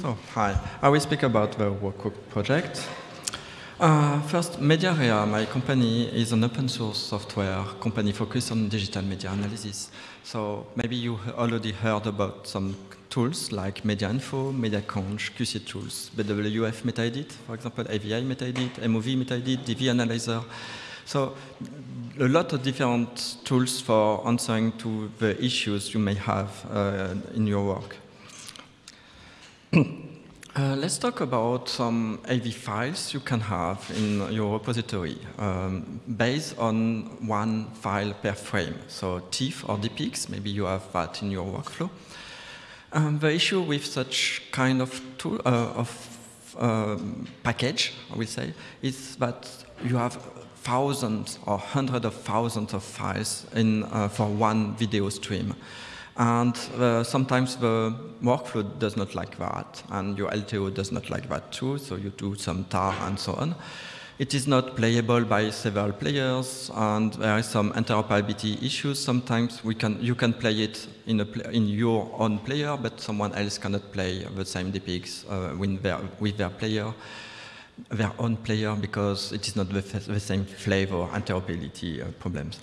So, hi. I will speak about the RawCooked project. Uh, first, MediaArea, my company, is an open source software company focused on digital media analysis. So maybe you already heard about some tools like MediaInfo, MediaConch, QCTools, BWF MetaEdit, for example, AVI MetaEdit, MOV MetaEdit, DV Analyzer. So a lot of different tools for answering to the issues you may have uh, in your work. Uh, let's talk about some AV files you can have in your repository um, based on one file per frame. So TIFF or DPX, maybe you have that in your workflow. Um, the issue with such kind of tool uh, of um, package, I will say, is that you have thousands or hundreds of thousands of files in, uh, for one video stream. And uh, sometimes the workflow does not like that, and your LTO does not like that too, so you do some tar and so on. It is not playable by several players, and there is some interoperability issues. Sometimes we can, you can play it in, a, in your own player, but someone else cannot play the same DPX uh, with, their, with their player, their own player, because it is not the, the same flavor interoperability uh, problems.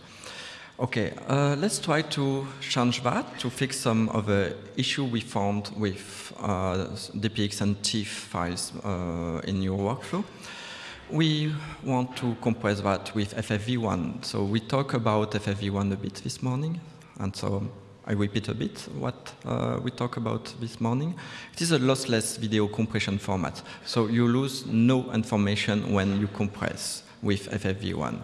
Okay, uh, let's try to change that to fix some of the issue we found with uh, DPX and TIFF files uh, in your workflow. We want to compress that with FFV1. So we talk about FFV1 a bit this morning, and so I repeat a bit what uh, we talked about this morning. It is a lossless video compression format, so you lose no information when you compress with FFV1.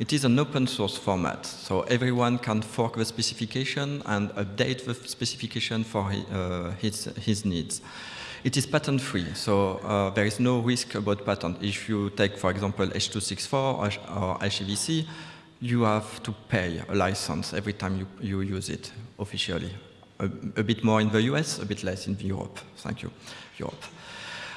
It is an open source format, so everyone can fork the specification and update the specification for uh, his, his needs. It is patent free, so uh, there is no risk about patent. If you take, for example, H.264 or, HEVC, you have to pay a license every time you, you use it officially. A, a bit more in the US, a bit less in Europe. Thank you, Europe.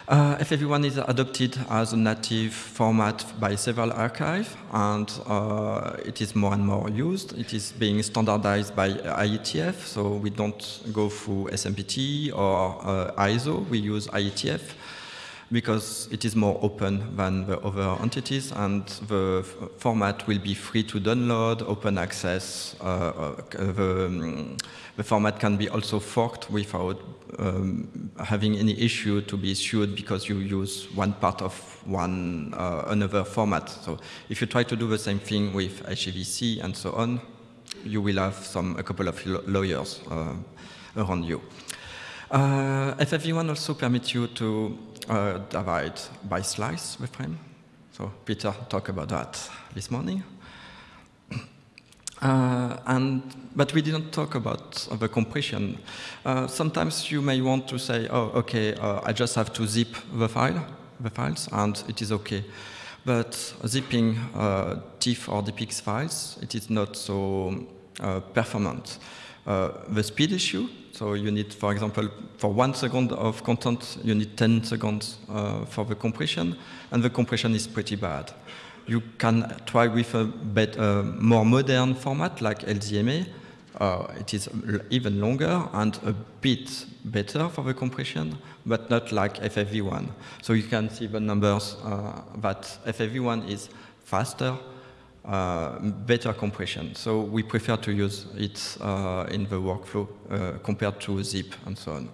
Uh, FFV1 is adopted as a native format by several archives, and uh, it is more and more used. It is being standardized by IETF, so we don't go through SMPTE or uh, ISO, we use IETF because it is more open than the other entities, and the format will be free to download, open access. Uh, uh, the, um, the, format can be also forked without um, having any issue to be issued because you use one part of one uh, another format. So if you try to do the same thing with HEVC and so on, you will have some a couple of lawyers uh, around you. Uh, FFV1 also permits you to uh, divide by slice the frame. So Peter talked about that this morning. Uh, and, but we didn't talk about uh, the compression. Uh, sometimes you may want to say, oh, okay, uh, I just have to zip the file, the files, and it is okay. But zipping uh, TIFF or DPX files, it is not so uh, performant. The speed issue, so you need, for example, for one second of content, you need 10 seconds for the compression, and the compression is pretty bad you can try with a bit, uh, more modern format like LZMA. Uh, it is even longer and a bit better for the compression, but not like FFV1. So you can see the numbers uh, that FFV1 is faster, uh, better compression. So we prefer to use it uh, in the workflow uh, compared to zip and so on.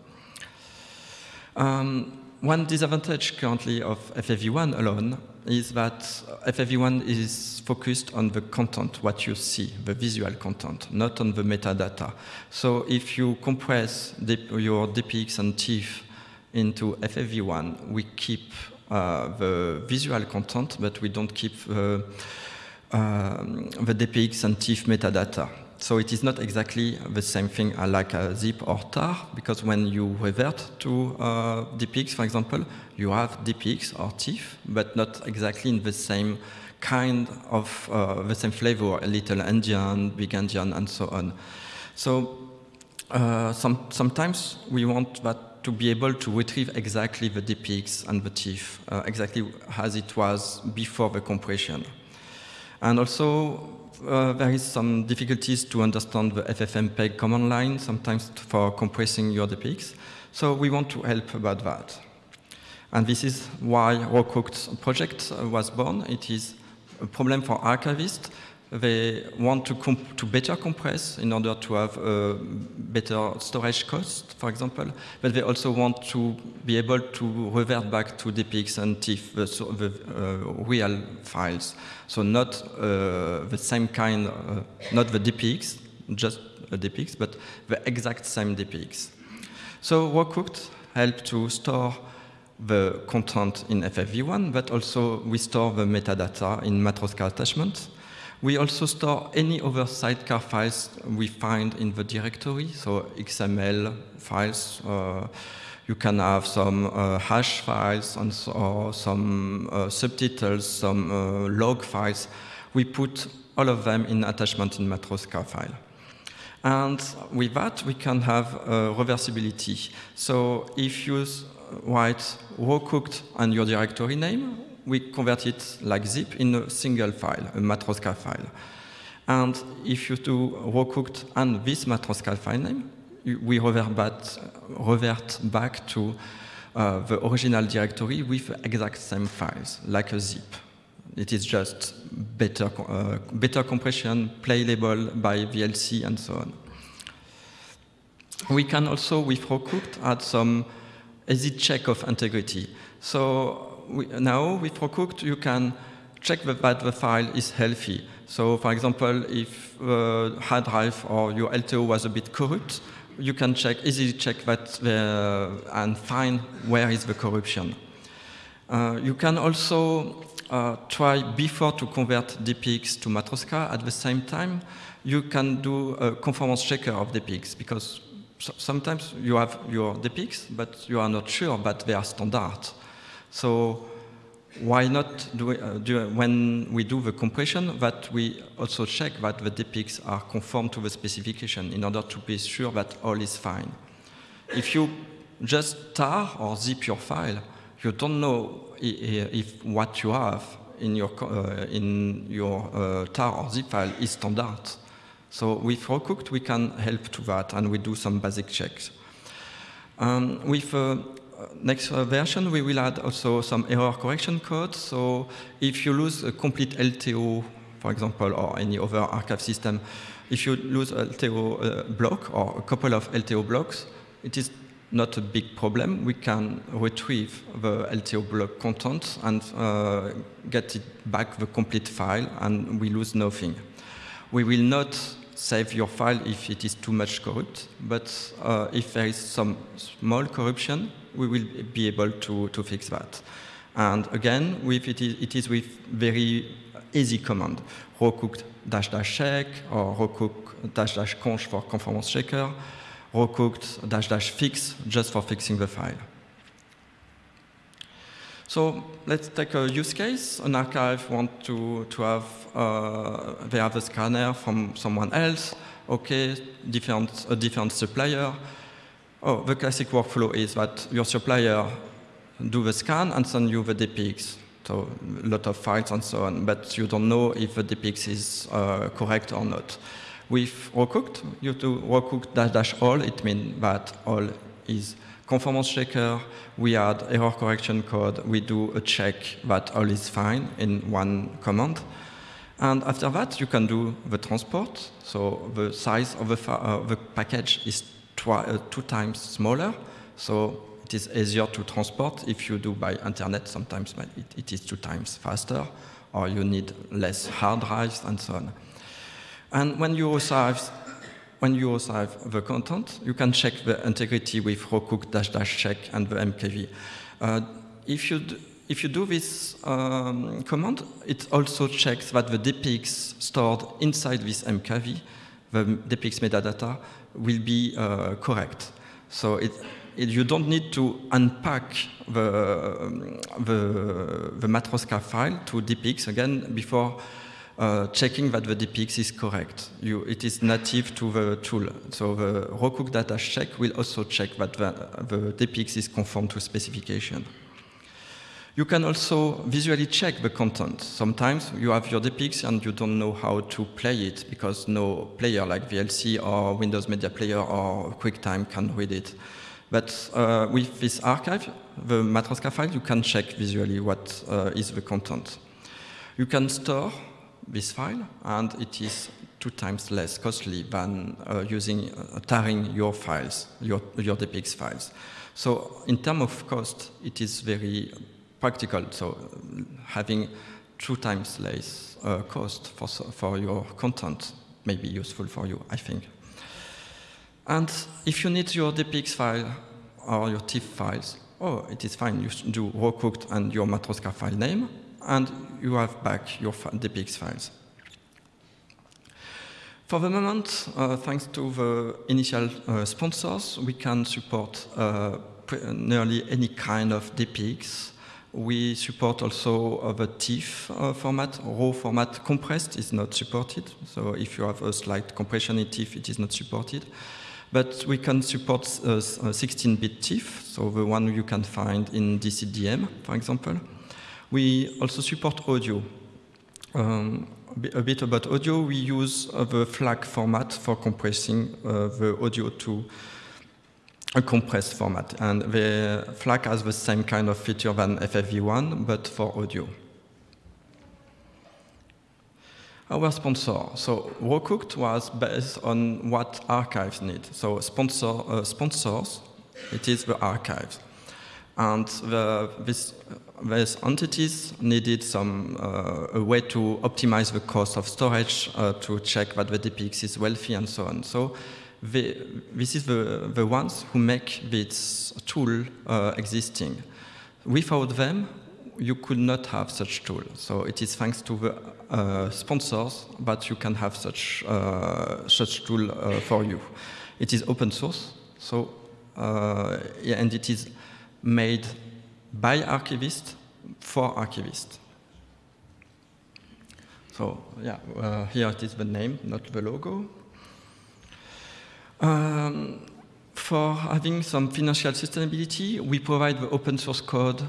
Um, one disadvantage currently of FFV1 alone is that FFV1 is focused on the content, what you see, the visual content, not on the metadata. So if you compress your DPX and TIFF into FFV1, we keep uh, the visual content, but we don't keep the, uh, the DPX and TIFF metadata. So it is not exactly the same thing like a zip or tar, because when you revert to uh, DPX, for example, you have DPX or TIFF, but not exactly in the same kind of, uh, the same flavor, a little endian, big endian, and so on. So uh, some, sometimes we want that to be able to retrieve exactly the DPX and the TIFF, uh, exactly as it was before the compression. And also, uh, there is some difficulties to understand the FFmpeg command line, sometimes for compressing your DPX. So we want to help about that. And this is why RawCooked project was born. It is a problem for archivists they want to, to better compress in order to have a better storage cost, for example, but they also want to be able to revert back to DPX and TIFF, the, the uh, real files. So not uh, the same kind, uh, not the DPX, just a DPX, but the exact same DPX. So RawCooked help to store the content in FFV1, but also we store the metadata in Matroska attachments. We also store any other sidecar files we find in the directory, so XML files. Uh, you can have some uh, hash files and so, or some uh, subtitles, some uh, log files. We put all of them in attachment in Matroska file. And with that, we can have uh, reversibility. So if you write raw cooked and your directory name, we convert it like zip in a single file, a Matroska file. And if you do cooked and this Matroska file name, we revert back, revert back to uh, the original directory with the exact same files, like a zip. It is just better, uh, better compression, playable by VLC, and so on. We can also, with cooked, add some easy check of integrity. So we, now with RawCooked, you can check that the file is healthy. So for example, if the uh, hard drive or your LTO was a bit corrupt, you can check, easily check that the, and find where is the corruption. Uh, you can also uh, try before to convert DPX to Matroska. At the same time, you can do a conformance checker of DPX because so sometimes you have your DPX, but you are not sure that they are standard. So why not do, uh, do, when we do the compression that we also check that the DPX are conform to the specification in order to be sure that all is fine. If you just tar or zip your file, you don't know if, what you have in your, uh, in your uh, tar or zip file is standard. So with RawCooked, we can help to that, and we do some basic checks. Um, with uh, next version, we will add also some error correction code. So if you lose a complete LTO, for example, or any other archive system, if you lose a LTO uh, block or a couple of LTO blocks, it is not a big problem. We can retrieve the LTO block content and uh, get it back the complete file, and we lose nothing. We will not save your file if it is too much corrupt, but uh, if there is some small corruption, we will be able to, to fix that. And again, with it, is, it is with very easy command, rawcook dash dash check or rawcook dash dash conch for conformance checker, rawcooked dash dash fix just for fixing the file. So let's take a use case. An archive want to, to have, uh, they have a scanner from someone else. Okay, different, a different supplier. Oh, the classic workflow is that your supplier do the scan and send you the DPX. So a lot of files and so on, but you don't know if the DPX is uh, correct or not. With RawCooked, you do RawCooked dash dash all. It means that all is conformance checker. We add error correction code. We do a check that all is fine in one command. And after that, you can do the transport. So the size of the, uh, the package is uh, two times smaller, so it is easier to transport. If you do by internet, sometimes it, it is two times faster, or you need less hard drives and so on. And when you resize, when you resize the content, you can check the integrity with rawcook dash dash check and the MKV. Uh, if you if you do this um, command, it also checks that the DPX stored inside this MKV, the DPX metadata, will be uh, correct. So it, it, you don't need to unpack the, the, the Matroska file to DPX again before uh, checking that the DPX is correct. You, it is native to the tool. So the rawcook data check will also check that the, the is conform to specification. You can also visually check the content. Sometimes you have your DPX and you don't know how to play it because no player like VLC or Windows Media Player or QuickTime can read it. But uh, with this archive, the Matroska file, you can check visually what uh, is the content. You can store this file, and it is two times less costly than uh, using uh, tarring your files, your, your DPX files. So in terms of cost, it is very practical. So having two times less uh, cost for, for your content may be useful for you, I think. And if you need your DPX file or your TIFF files, oh, it is fine. You do raw cooked and your Matroska file name, and you have back your DPX files. For the moment, uh, thanks to the initial uh, sponsors, we can support uh, nearly any kind of DPX. We support also uh, the TIFF uh, format. Raw format compressed is not supported. So if you have a slight compression in TIFF, it is not supported. But we can support 16-bit uh, TIFF, so the one you can find in DCDM, for example. We also support audio. Um, a bit about audio, we use uh, the FLAC format for compressing uh, the audio to a compressed format. And the FLAC has the same kind of feature than FFV1, but for audio. Our sponsor, so Rawcooked was based on what archives need. So sponsor, uh, sponsors, it is the archives. And the, this, these entities needed some uh, a way to optimize the cost of storage uh, to check that the DPX is wealthy and so on. So the, this is the, the ones who make this tool uh, existing. Without them, you could not have such tool. So it is thanks to the uh, sponsors that you can have such, uh, such tool uh, for you. It is open source, so yeah, and it is made by archivists for archivists. So yeah, uh, here it is the name, not the logo. Um, for having some financial sustainability, we provide the open source code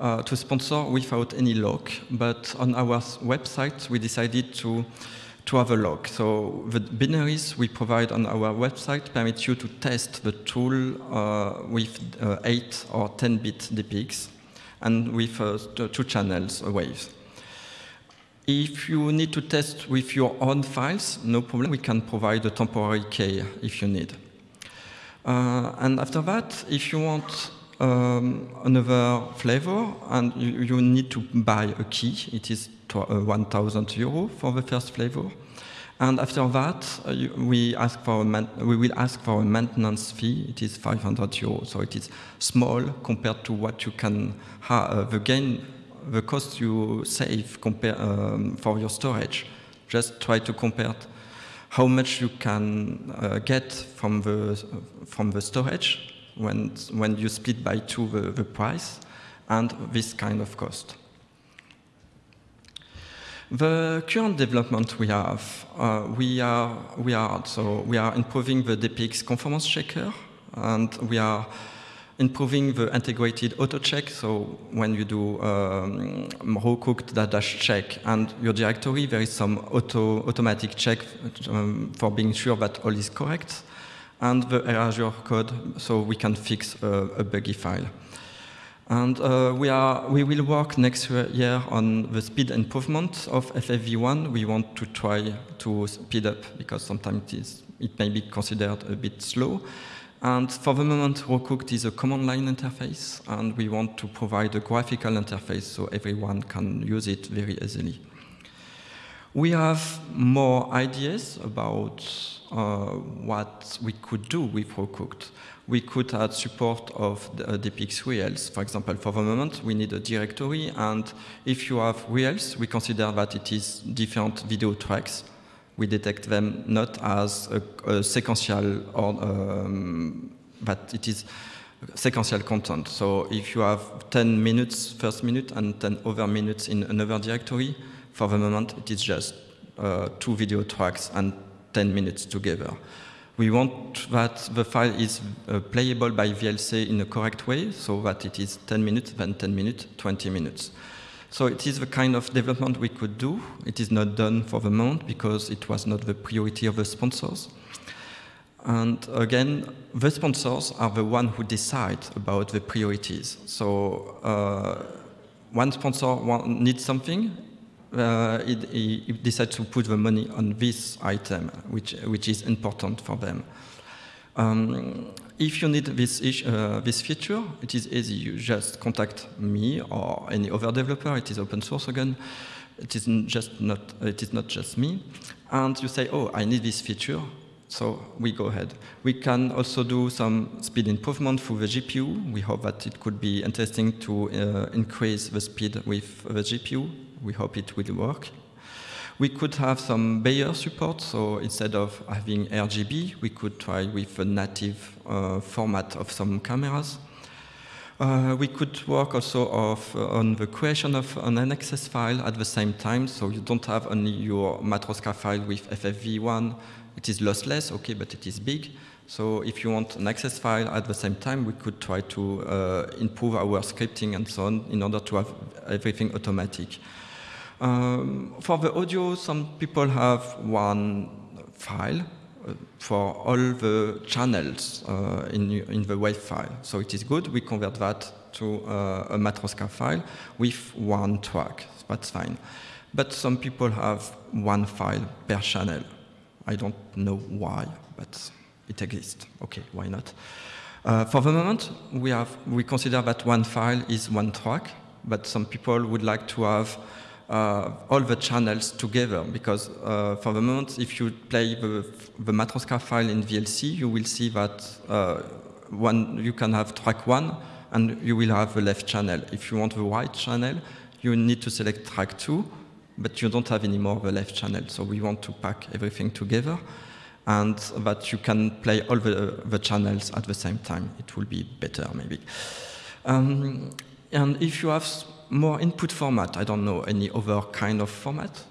uh, to sponsor without any lock, but on our website we decided to to have a lock. So the binaries we provide on our website permit you to test the tool uh, with uh, 8 or 10-bit DPX and with uh, two channels waves. If you need to test with your own files, no problem, we can provide a temporary key if you need. Uh, and after that, if you want um, another flavor and you, you, need to buy a key, it is uh, 1,000 euro for the first flavor. And after that, uh, we, ask for we will ask for a maintenance fee. It is 500 euros, so it is small compared to what you can have, uh, the gain, the cost you save compare, um, for your storage. Just try to compare how much you can uh, get from the, from the storage when, when you split by two the, the price and this kind of cost. The current development we have, uh, we are we are so we are improving the DPX conformance checker, and we are improving the integrated auto check. So when you do um, raw cooked dash check and your directory, there is some auto automatic check um, for being sure that all is correct, and the erasure code, so we can fix a, a buggy file. And uh, we, are, we will work next year on the speed improvement of FFV1. We want to try to speed up because sometimes it, is, it may be considered a bit slow. And for the moment, Rawcooked is a command line interface, and we want to provide a graphical interface so everyone can use it very easily. We have more ideas about uh, what we could do with Rawcooked we could add support of the, uh, DPX reels. For example, for the moment, we need a directory, and if you have reels, we consider that it is different video tracks. We detect them not as a, a sequential or um, that it is sequential content. So if you have 10 minutes first minute and 10 other minutes in another directory, for the moment it is just uh, two video tracks and 10 minutes together we want that the file is uh, playable by VLC in a correct way, so that it is 10 minutes, then 10 minutes, 20 minutes. So it is the kind of development we could do. It is not done for the moment because it was not the priority of the sponsors. And again, the sponsors are the one who decide about the priorities. So uh, one sponsor needs something, uh, he, he decides to put the money on this item, which, which is important for them. Um, if you need this, uh, this feature, it is easy. You just contact me or any other developer. It is open source again. It is just not. It is not just me. And you say, "Oh, I need this feature." So we go ahead. We can also do some speed improvement for the GPU. We hope that it could be interesting to uh, increase the speed with the GPU. We hope it will work. We could have some Bayer support, so instead of having RGB, we could try with a native uh, format of some cameras. Uh, we could work also of, uh, on the creation of an access file at the same time, so you don't have only your Matroska file with FFV1. It is lossless, okay, but it is big. So if you want an access file at the same time, we could try to uh, improve our scripting and so on in order to have everything automatic. Um, for the audio, some people have one file uh, for all the channels uh, in, in the WAV file. So it is good, we convert that to uh, a Matroska file with one track, that's fine. But some people have one file per channel. I don't know why, but it exists. Okay, why not? Uh, for the moment, we, have, we consider that one file is one track, but some people would like to have uh, all the channels together because uh, for the moment, if you play the, the Matroska file in VLC, you will see that uh, one, you can have track one and you will have the left channel. If you want the right channel, you need to select track two, but you don't have anymore the left channel. So we want to pack everything together and that you can play all the, the channels at the same time. It will be better maybe. Um, and if you have more input format, I don't know, any other kind of format,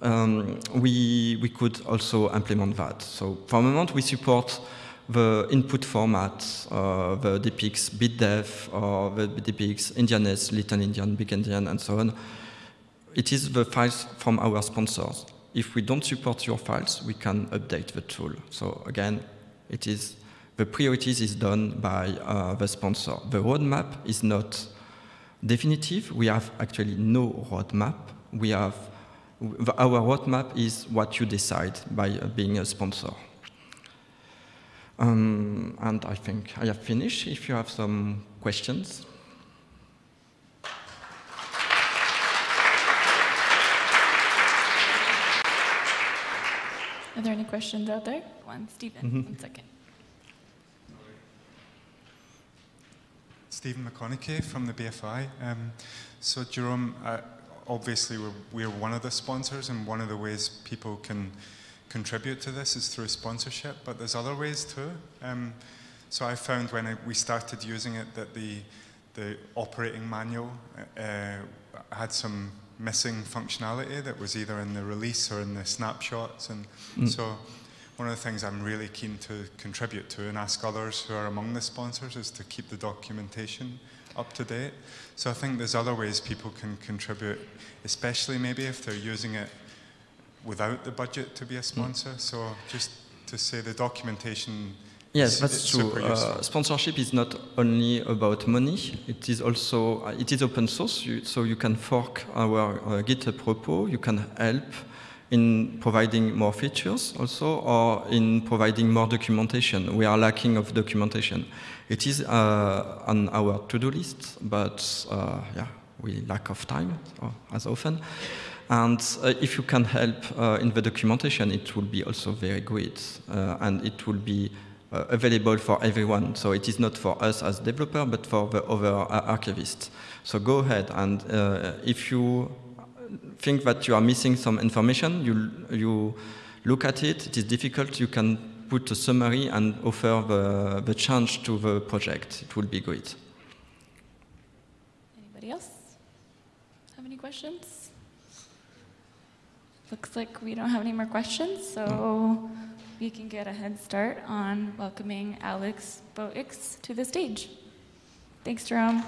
um, we, we could also implement that. So for the moment, we support the input format, uh, the DPX bit depth, or the DPX Endianness, Little Endian, Big Endian, and so on. It is the files from our sponsors. If we don't support your files, we can update the tool. So again, it is the priorities is done by uh, the sponsor. The roadmap is not definitive. We have actually no roadmap. We have our roadmap is what you decide by uh, being a sponsor. Um, and I think I have finished. If you have some questions. Are there any questions out there? One, Stephen, mm -hmm. one second. Stephen McConnachie from the BFI. Um, so Jerome, uh, obviously we're, we're, one of the sponsors and one of the ways people can contribute to this is through sponsorship, but there's other ways too. Um, so I found when I, we started using it that the, the operating manual uh, had some missing functionality that was either in the release or in the snapshots. And mm. so one of the things I'm really keen to contribute to and ask others who are among the sponsors is to keep the documentation up to date. So I think there's other ways people can contribute, especially maybe if they're using it without the budget to be a sponsor. Mm. So just to say the documentation Yes, that's true. Uh, sponsorship is not only about money. It is also uh, it is open source, you, so you can fork our uh, GitHub repo. You can help in providing more features also or in providing more documentation. We are lacking of documentation. It is uh, on our to-do list, but uh, yeah, we lack of time as often. And uh, if you can help uh, in the documentation, it will be also very great. Uh, and it will be uh, available for everyone. So it is not for us as developer, but for the other archivists. So go ahead and if you think that you are missing some information, you, you look at it, it is difficult, you can put a summary and offer the, the change to the project. It will be great. Anybody else have any questions? Looks like we don't have any more questions, so mm. we can get a head start on welcoming Alex Boix to the stage. Thanks, Jerome.